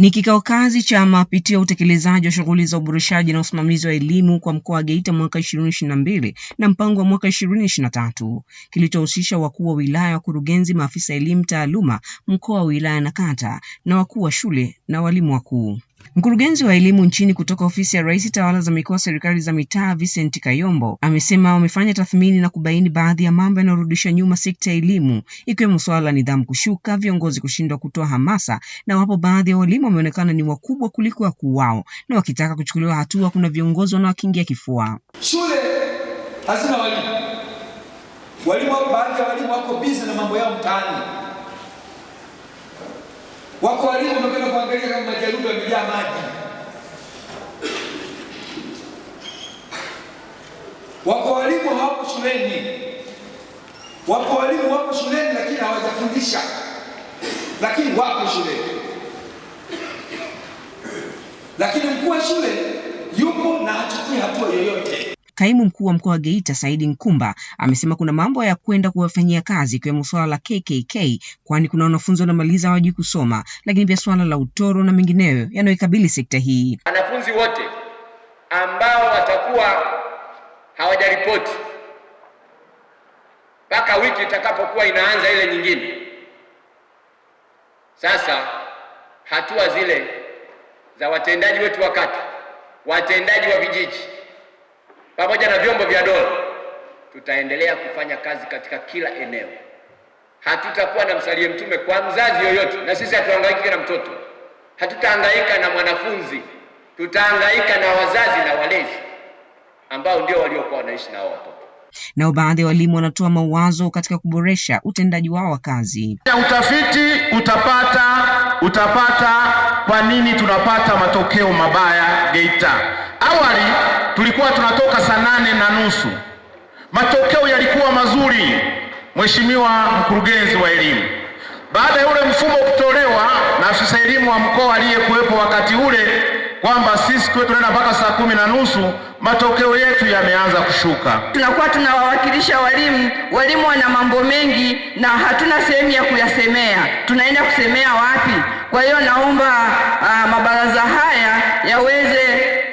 Ni kikao kazi cha mapitio utekelezaji wa shughuli za uboreshaji na usimamizi wa elimu kwa mkoa wa Geita mwaka 2022 na mpango wa mwaka 2023 kilichohusisha wakuu wa wilaya, wakurugenzi, maafisa elimu taaluma mkoa wa wilaya na kata na wakuu wa shule na walimu wakuu. Mkurugenzi wa elimu nchini kutoka ofisi ya Rais tawala za mikoa serikali za mitaa Vincent Kayombo amesema wamefanya tathmini na kubaini baadhi ya mambo yanayorudisha nyuma sekta ya elimu ikiwemo suala la nidhamu kushuka, viongozi kushindwa kutoa hamasa, na wapo baadhi ya walimu wameonekana ni wakubwa kuliko wakuu wao, na wakitaka kuchukuliwa hatua, kuna viongozi wanaokingia kifua. Shule hazina walimu, walimu baadhi ya walimu wako busy na mambo yao mtaani. Wako walimu kuangalia kama majaruba yamejaa maji. Wako walimu hawapo shuleni, wapo walimu wapo shuleni lakini hawajafundisha, lakini wapo shuleni. Lakini mkuu wa shule yupo na hachukui hatua yoyote. Kaimu mkuu wa mkoa wa Geita Saidi Nkumba amesema kuna mambo ya kwenda kuwafanyia kazi ikiwemo swala la KKK kwani kuna wanafunzi wanamaliza hawajui kusoma, lakini pia swala la utoro na mengineyo yanayoikabili sekta hii. Wanafunzi wote ambao watakuwa hawajaripoti mpaka wiki itakapokuwa inaanza ile nyingine, sasa hatua zile za watendaji wetu wa kata, watendaji wa vijiji pamoja na vyombo vya dola, tutaendelea kufanya kazi katika kila eneo. Hatutakuwa na msalie mtume kwa mzazi yoyote, na sisi hatuhangaiki na mtoto, hatutahangaika na mwanafunzi, tutahangaika na wazazi na walezi ambao ndio waliokuwa wanaishi nao watoto. Nao baadhi ya walimu wanatoa mawazo katika kuboresha utendaji wao wa kazi. Utafiti utapata utapata kwa nini tunapata matokeo mabaya Geita. Awali tulikuwa tunatoka nusu, matokeo yalikuwa mazuri, Mheshimiwa mkurugenzi wa elimu. Baada ya ule mfumo kutolewa na afisa elimu wa mkoa aliyekuwepo wakati ule kwamba sisi kwetu tunaenda mpaka saa kumi na nusu, matokeo yetu yameanza kushuka. Tunakuwa tunawawakilisha walimu, walimu wana mambo mengi na hatuna sehemu ya kuyasemea, tunaenda kusemea wapi? Kwa hiyo naomba uh, mabaraza haya yaweze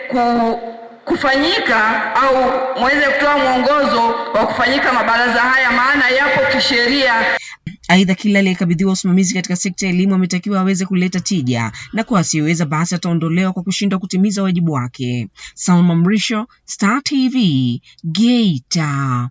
ku, kufanyika au mweze kutoa mwongozo wa kufanyika mabaraza haya, maana yapo kisheria. Aidha, kila aliyekabidhiwa usimamizi katika sekta ya elimu ametakiwa aweze kuleta tija, na kwa asiyeweza basi ataondolewa kwa kushindwa kutimiza wajibu wake. Salma Mrisho, Star TV, Geita.